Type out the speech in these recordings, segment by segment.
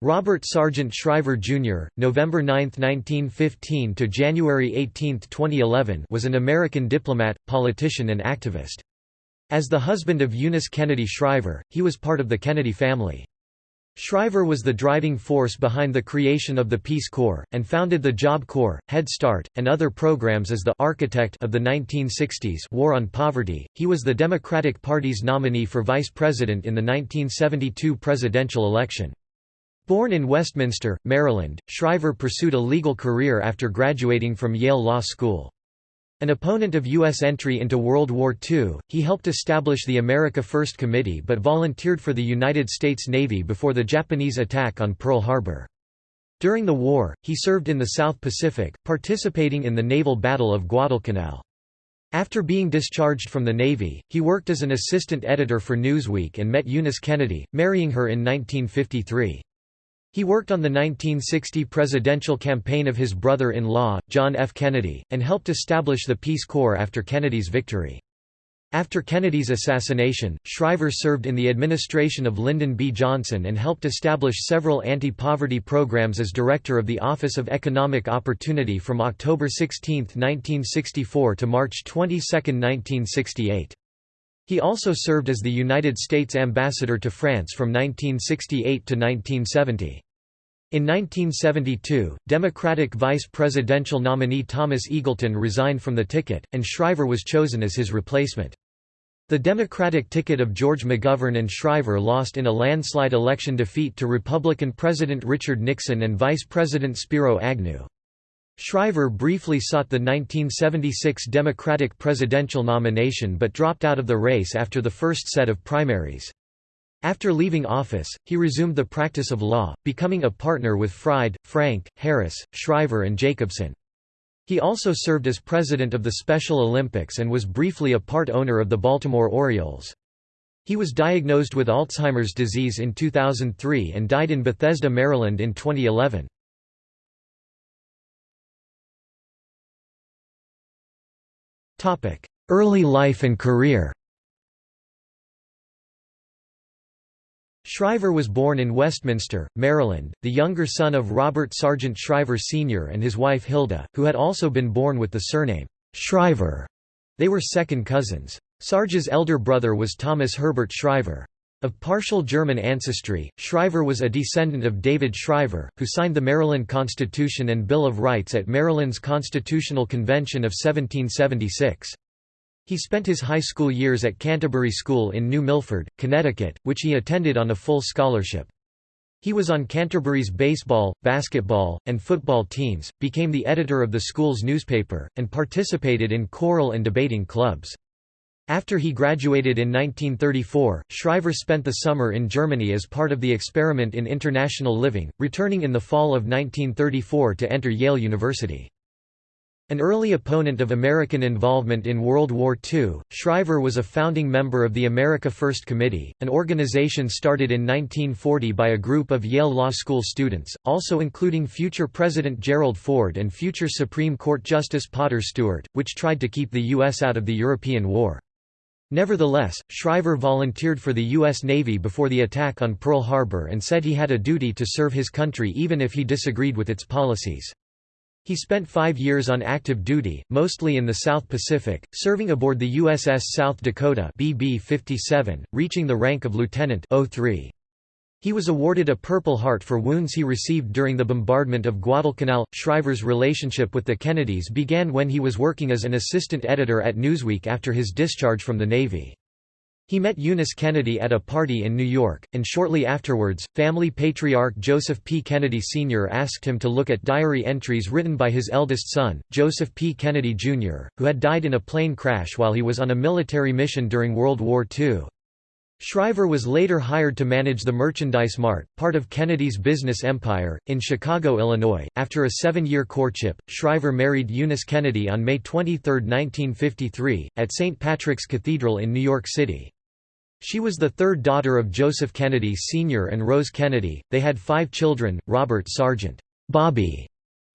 Robert Sargent Shriver Jr., November 9, 1915 to January 18, 2011, was an American diplomat, politician and activist. As the husband of Eunice Kennedy Shriver, he was part of the Kennedy family. Shriver was the driving force behind the creation of the Peace Corps, and founded the Job Corps, Head Start, and other programs as the architect of the 1960s War on Poverty. He was the Democratic Party's nominee for vice president in the 1972 presidential election. Born in Westminster, Maryland, Shriver pursued a legal career after graduating from Yale Law School. An opponent of U.S. entry into World War II, he helped establish the America First Committee but volunteered for the United States Navy before the Japanese attack on Pearl Harbor. During the war, he served in the South Pacific, participating in the naval Battle of Guadalcanal. After being discharged from the Navy, he worked as an assistant editor for Newsweek and met Eunice Kennedy, marrying her in 1953. He worked on the 1960 presidential campaign of his brother-in-law, John F. Kennedy, and helped establish the Peace Corps after Kennedy's victory. After Kennedy's assassination, Shriver served in the administration of Lyndon B. Johnson and helped establish several anti-poverty programs as director of the Office of Economic Opportunity from October 16, 1964 to March 22, 1968. He also served as the United States ambassador to France from 1968 to 1970. In 1972, Democratic vice presidential nominee Thomas Eagleton resigned from the ticket, and Shriver was chosen as his replacement. The Democratic ticket of George McGovern and Shriver lost in a landslide election defeat to Republican President Richard Nixon and Vice President Spiro Agnew. Shriver briefly sought the 1976 Democratic presidential nomination but dropped out of the race after the first set of primaries. After leaving office, he resumed the practice of law, becoming a partner with Fried, Frank, Harris, Shriver and Jacobson. He also served as president of the Special Olympics and was briefly a part owner of the Baltimore Orioles. He was diagnosed with Alzheimer's disease in 2003 and died in Bethesda, Maryland in 2011. Early life and career Shriver was born in Westminster, Maryland, the younger son of Robert Sargent Shriver Sr. and his wife Hilda, who had also been born with the surname Shriver. They were second cousins. Sarge's elder brother was Thomas Herbert Shriver. Of partial German ancestry, Shriver was a descendant of David Shriver, who signed the Maryland Constitution and Bill of Rights at Maryland's Constitutional Convention of 1776. He spent his high school years at Canterbury School in New Milford, Connecticut, which he attended on a full scholarship. He was on Canterbury's baseball, basketball, and football teams, became the editor of the school's newspaper, and participated in choral and debating clubs. After he graduated in 1934, Shriver spent the summer in Germany as part of the experiment in international living, returning in the fall of 1934 to enter Yale University. An early opponent of American involvement in World War II, Shriver was a founding member of the America First Committee, an organization started in 1940 by a group of Yale Law School students, also including future President Gerald Ford and future Supreme Court Justice Potter Stewart, which tried to keep the U.S. out of the European War. Nevertheless, Shriver volunteered for the U.S. Navy before the attack on Pearl Harbor and said he had a duty to serve his country even if he disagreed with its policies. He spent five years on active duty, mostly in the South Pacific, serving aboard the USS South Dakota BB-57, reaching the rank of lieutenant 03. He was awarded a Purple Heart for wounds he received during the bombardment of Guadalcanal. Shriver's relationship with the Kennedys began when he was working as an assistant editor at Newsweek after his discharge from the Navy. He met Eunice Kennedy at a party in New York, and shortly afterwards, family patriarch Joseph P. Kennedy Sr. asked him to look at diary entries written by his eldest son, Joseph P. Kennedy Jr., who had died in a plane crash while he was on a military mission during World War II. Shriver was later hired to manage the Merchandise Mart, part of Kennedy's business empire, in Chicago, Illinois. After a seven year courtship, Shriver married Eunice Kennedy on May 23, 1953, at St. Patrick's Cathedral in New York City. She was the third daughter of Joseph Kennedy Sr. and Rose Kennedy. They had five children Robert Sargent Bobby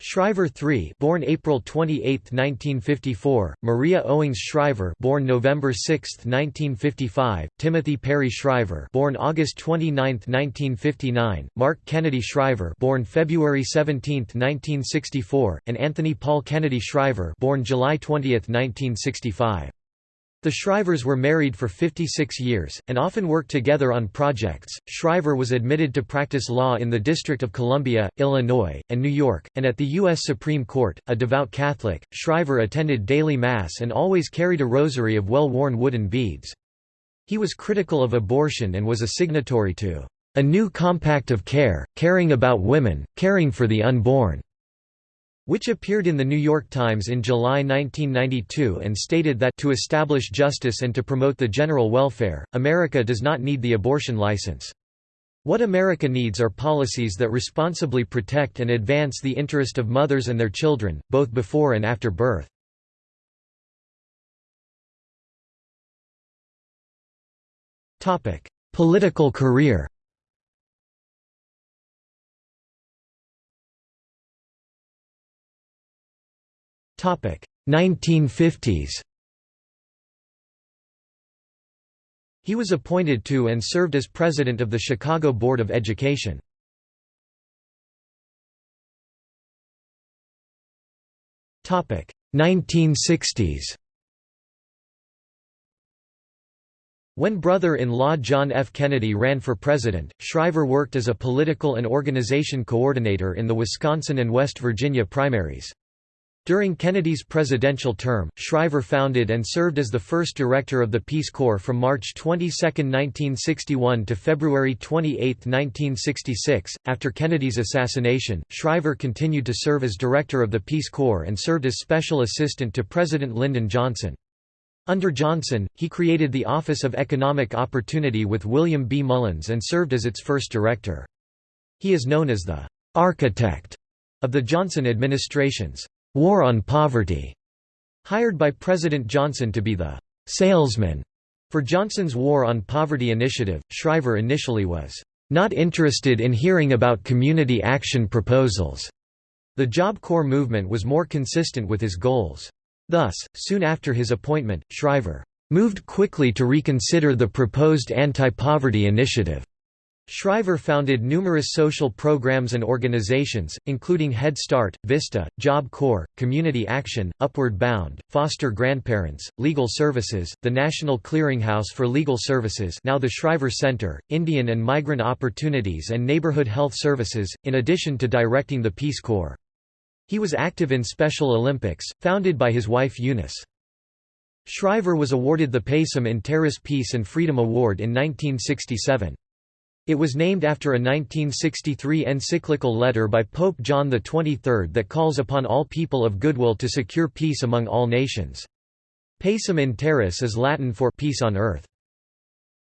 Shriver III born April 28, 1954, Maria Owings Shriver born November 6, 1955, Timothy Perry Shriver born August 29, 1959, Mark Kennedy Shriver born February 17, 1964, and Anthony Paul Kennedy Shriver born July 20, 1965. The Shrivers were married for 56 years, and often worked together on projects. Shriver was admitted to practice law in the District of Columbia, Illinois, and New York, and at the U.S. Supreme Court. A devout Catholic, Shriver attended daily Mass and always carried a rosary of well worn wooden beads. He was critical of abortion and was a signatory to a new compact of care, caring about women, caring for the unborn which appeared in The New York Times in July 1992 and stated that to establish justice and to promote the general welfare, America does not need the abortion license. What America needs are policies that responsibly protect and advance the interest of mothers and their children, both before and after birth. Political career 1950s He was appointed to and served as president of the Chicago Board of Education. Topic 1960s. When brother-in-law John F. Kennedy ran for president, Shriver worked as a political and organization coordinator in the Wisconsin and West Virginia primaries. During Kennedy's presidential term, Shriver founded and served as the first director of the Peace Corps from March 22, 1961 to February 28, 1966. After Kennedy's assassination, Shriver continued to serve as director of the Peace Corps and served as special assistant to President Lyndon Johnson. Under Johnson, he created the Office of Economic Opportunity with William B. Mullins and served as its first director. He is known as the architect of the Johnson administration's War on Poverty, hired by President Johnson to be the salesman for Johnson's War on Poverty initiative. Shriver initially was not interested in hearing about community action proposals. The Job Corps movement was more consistent with his goals. Thus, soon after his appointment, Shriver moved quickly to reconsider the proposed anti-poverty initiative. Shriver founded numerous social programs and organizations, including Head Start, VISTA, Job Corps, Community Action, Upward Bound, Foster Grandparents, Legal Services, the National Clearinghouse for Legal Services now the Shriver Center, Indian and Migrant Opportunities and Neighborhood Health Services, in addition to directing the Peace Corps. He was active in Special Olympics, founded by his wife Eunice. Shriver was awarded the Pacem in Terris Peace and Freedom Award in 1967. It was named after a 1963 encyclical letter by Pope John XXIII that calls upon all people of goodwill to secure peace among all nations. Pacem in terris is Latin for peace on earth.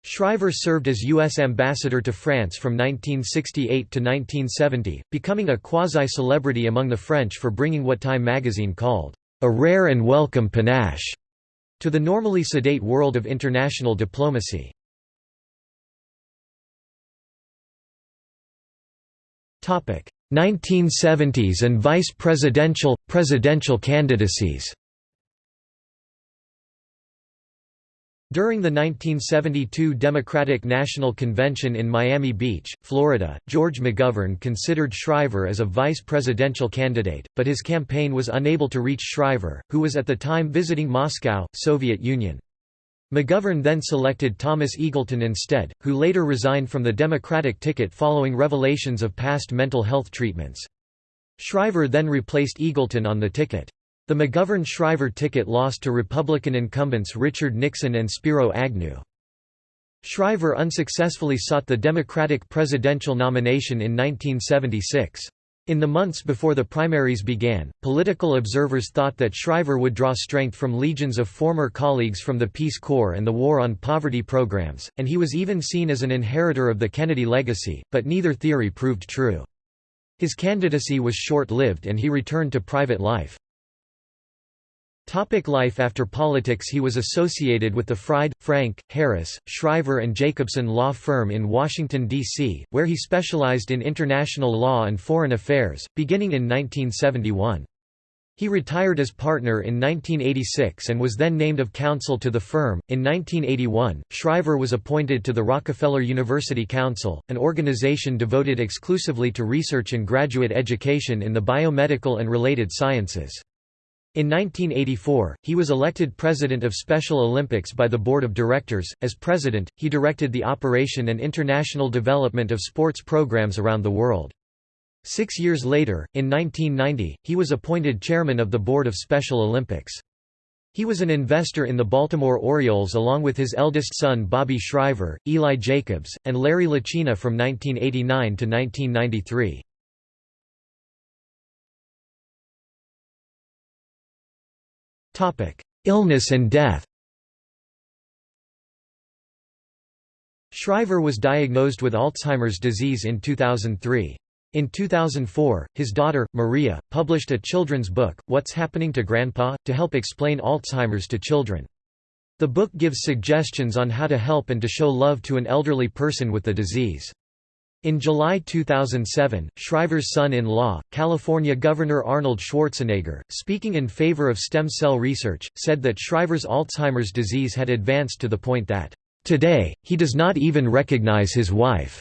Shriver served as U.S. ambassador to France from 1968 to 1970, becoming a quasi-celebrity among the French for bringing what Time magazine called, "...a rare and welcome panache," to the normally sedate world of international diplomacy. 1970s and vice presidential, presidential candidacies During the 1972 Democratic National Convention in Miami Beach, Florida, George McGovern considered Shriver as a vice presidential candidate, but his campaign was unable to reach Shriver, who was at the time visiting Moscow, Soviet Union. McGovern then selected Thomas Eagleton instead, who later resigned from the Democratic ticket following revelations of past mental health treatments. Shriver then replaced Eagleton on the ticket. The McGovern-Shriver ticket lost to Republican incumbents Richard Nixon and Spiro Agnew. Shriver unsuccessfully sought the Democratic presidential nomination in 1976. In the months before the primaries began, political observers thought that Shriver would draw strength from legions of former colleagues from the Peace Corps and the War on Poverty programs, and he was even seen as an inheritor of the Kennedy legacy, but neither theory proved true. His candidacy was short-lived and he returned to private life. Topic life After politics He was associated with the Fried, Frank, Harris, Shriver and Jacobson law firm in Washington, D.C., where he specialized in international law and foreign affairs, beginning in 1971. He retired as partner in 1986 and was then named of counsel to the firm. In 1981, Shriver was appointed to the Rockefeller University Council, an organization devoted exclusively to research and graduate education in the biomedical and related sciences. In 1984, he was elected president of Special Olympics by the board of directors. As president, he directed the operation and international development of sports programs around the world. Six years later, in 1990, he was appointed chairman of the board of Special Olympics. He was an investor in the Baltimore Orioles along with his eldest son Bobby Shriver, Eli Jacobs, and Larry Lucchino from 1989 to 1993. Illness and death Shriver was diagnosed with Alzheimer's disease in 2003. In 2004, his daughter, Maria, published a children's book, What's Happening to Grandpa?, to help explain Alzheimer's to children. The book gives suggestions on how to help and to show love to an elderly person with the disease. In July 2007, Shriver's son-in-law, California Governor Arnold Schwarzenegger, speaking in favor of stem cell research, said that Shriver's Alzheimer's disease had advanced to the point that, "...today, he does not even recognize his wife."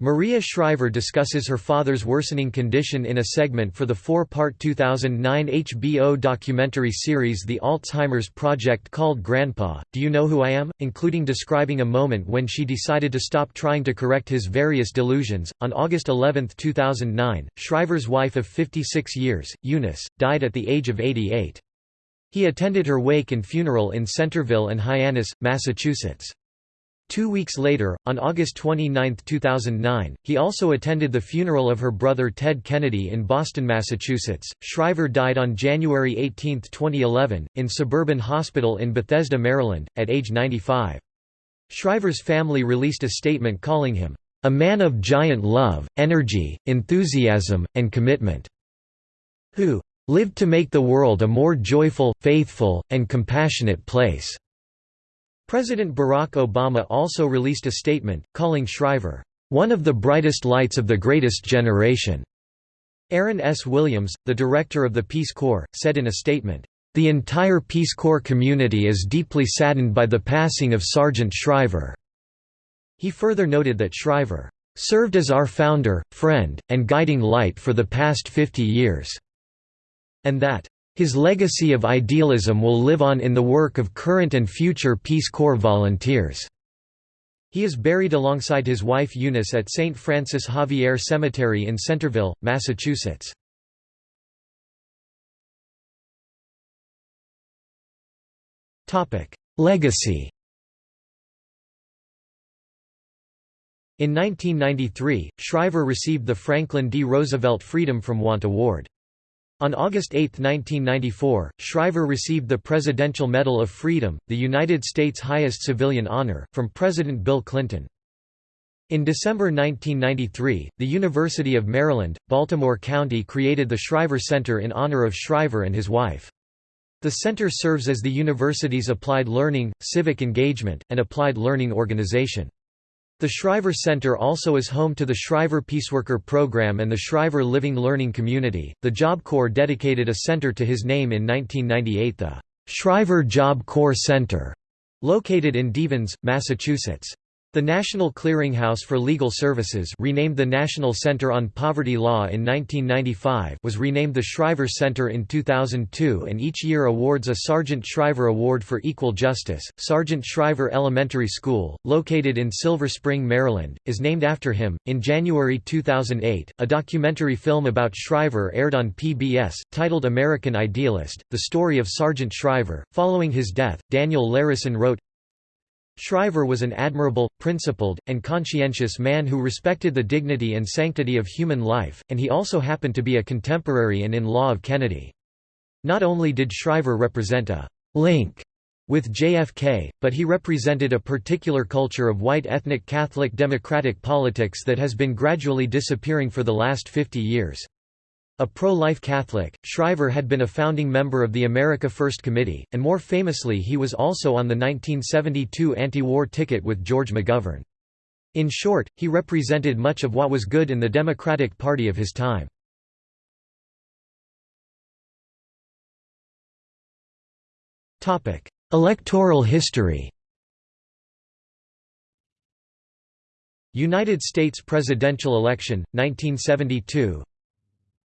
Maria Shriver discusses her father's worsening condition in a segment for the four-part 2009 HBO documentary series The Alzheimer's Project called Grandpa, Do You Know Who I Am?, including describing a moment when she decided to stop trying to correct his various delusions. On August 11, 2009, Shriver's wife of 56 years, Eunice, died at the age of 88. He attended her wake and funeral in Centerville and Hyannis, Massachusetts. Two weeks later, on August 29, 2009, he also attended the funeral of her brother Ted Kennedy in Boston, Massachusetts. Shriver died on January 18, 2011, in Suburban Hospital in Bethesda, Maryland, at age 95. Shriver's family released a statement calling him, a man of giant love, energy, enthusiasm, and commitment, who lived to make the world a more joyful, faithful, and compassionate place. President Barack Obama also released a statement, calling Shriver, "...one of the brightest lights of the greatest generation." Aaron S. Williams, the director of the Peace Corps, said in a statement, "...the entire Peace Corps community is deeply saddened by the passing of Sargent Shriver." He further noted that Shriver, "...served as our founder, friend, and guiding light for the past 50 years," and that, his legacy of idealism will live on in the work of current and future Peace Corps volunteers. He is buried alongside his wife Eunice at St. Francis Xavier Cemetery in Centerville, Massachusetts. Legacy In 1993, Shriver received the Franklin D. Roosevelt Freedom from Want Award. On August 8, 1994, Shriver received the Presidential Medal of Freedom, the United States' highest civilian honor, from President Bill Clinton. In December 1993, the University of Maryland, Baltimore County created the Shriver Center in honor of Shriver and his wife. The center serves as the university's applied learning, civic engagement, and applied learning organization. The Shriver Center also is home to the Shriver Peaceworker Program and the Shriver Living Learning Community. The Job Corps dedicated a center to his name in 1998, the Shriver Job Corps Center, located in Devens, Massachusetts. The National Clearinghouse for Legal Services renamed the National Center on Poverty Law in 1995 was renamed the Shriver Center in 2002 and each year awards a Sargent Shriver Award for Equal Justice. Sargent Shriver Elementary School, located in Silver Spring, Maryland, is named after him. In January 2008, a documentary film about Shriver aired on PBS, titled American Idealist, the story of Sargent Shriver. Following his death, Daniel Larison wrote, Shriver was an admirable, principled, and conscientious man who respected the dignity and sanctity of human life, and he also happened to be a contemporary and in-law of Kennedy. Not only did Shriver represent a «link» with JFK, but he represented a particular culture of white ethnic Catholic democratic politics that has been gradually disappearing for the last 50 years. A pro-life Catholic, Shriver had been a founding member of the America First Committee, and more famously he was also on the 1972 anti-war ticket with George McGovern. In short, he represented much of what was good in the Democratic Party of his time. Electoral history United States presidential election, 1972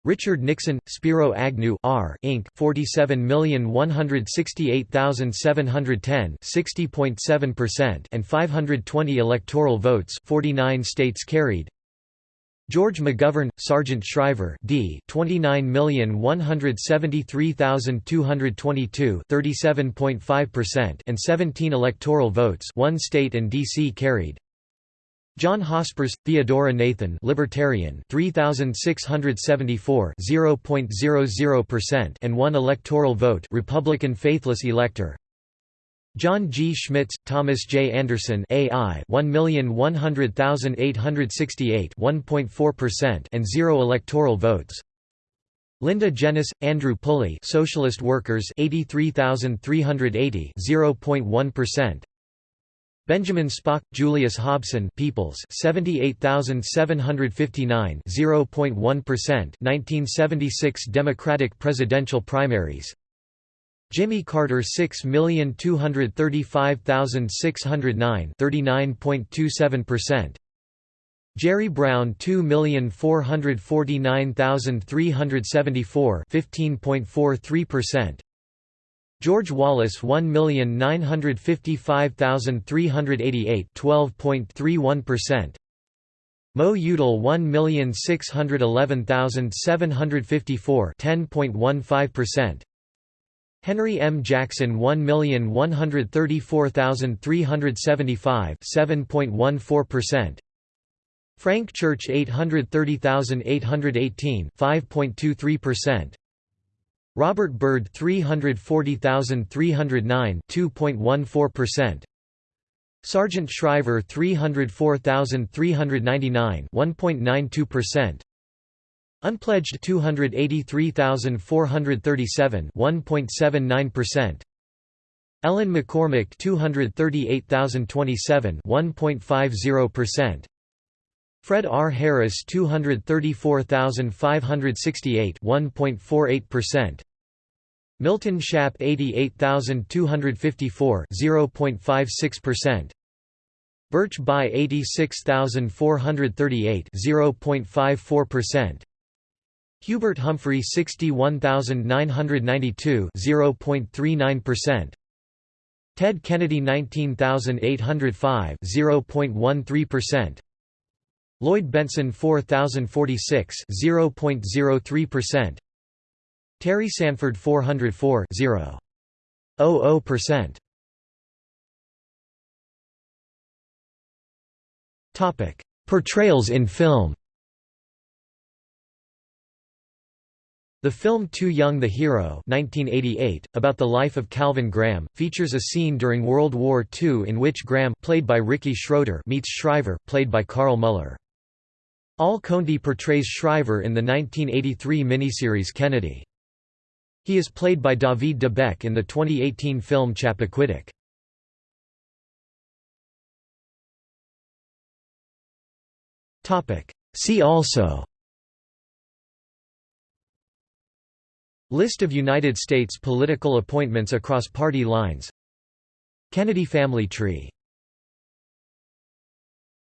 Richard Nixon, Spiro Agnew R. Inc. 47,168,710 60.7% and 520 electoral votes 49 states carried George McGovern, Sargent Shriver D 29,173,222 37.5% and 17 electoral votes one state and DC carried John Hospers, Theodora Nathan Libertarian 3674 0.00% and 1 electoral vote Republican faithless elector John G. Schmitz, Thomas J. Anderson AI 1,100,868 1.4% and 0 electoral votes Linda Jenness, Andrew Pulley Socialist Workers 83,380 0.1% Benjamin Spock, Julius Hobson Peoples 78759 0.1% 1976 Democratic presidential primaries. Jimmy Carter 6235609 39.27% Jerry Brown 2449374 15.43% George Wallace 1,955,388 12.31% Mo Udall 1,611,754 10.15% Henry M. Jackson 1,134,375 7.14% Frank Church 830,818 5.23% Robert Byrd 340,309 2.14%. Sargent Shriver 304,399 1.92%. Unpledged 283,437 1.79%. Ellen McCormick 238,027 1.50%. Fred R. Harris 234,568 1.48%. Milton Shapp 88254 0.56%. Birch Bayh 86438 0.54%. Hubert Humphrey 61992 0.39%. Ted Kennedy 19805 0.13%. Lloyd Bentsen 4046 0.03%. Terry Sanford 404 0.00%. Topic: Portrayals in film. The film Too Young the Hero 1988, about the life of Calvin Graham, features a scene during World War II in which Graham played by Ricky Schroder meets Shriver played by Carl Muller. Al Condi portrays Shriver in the 1983 miniseries Kennedy. He is played by David Debec in the 2018 film Chappaquiddick. See also. List of United States political appointments across party lines. Kennedy family tree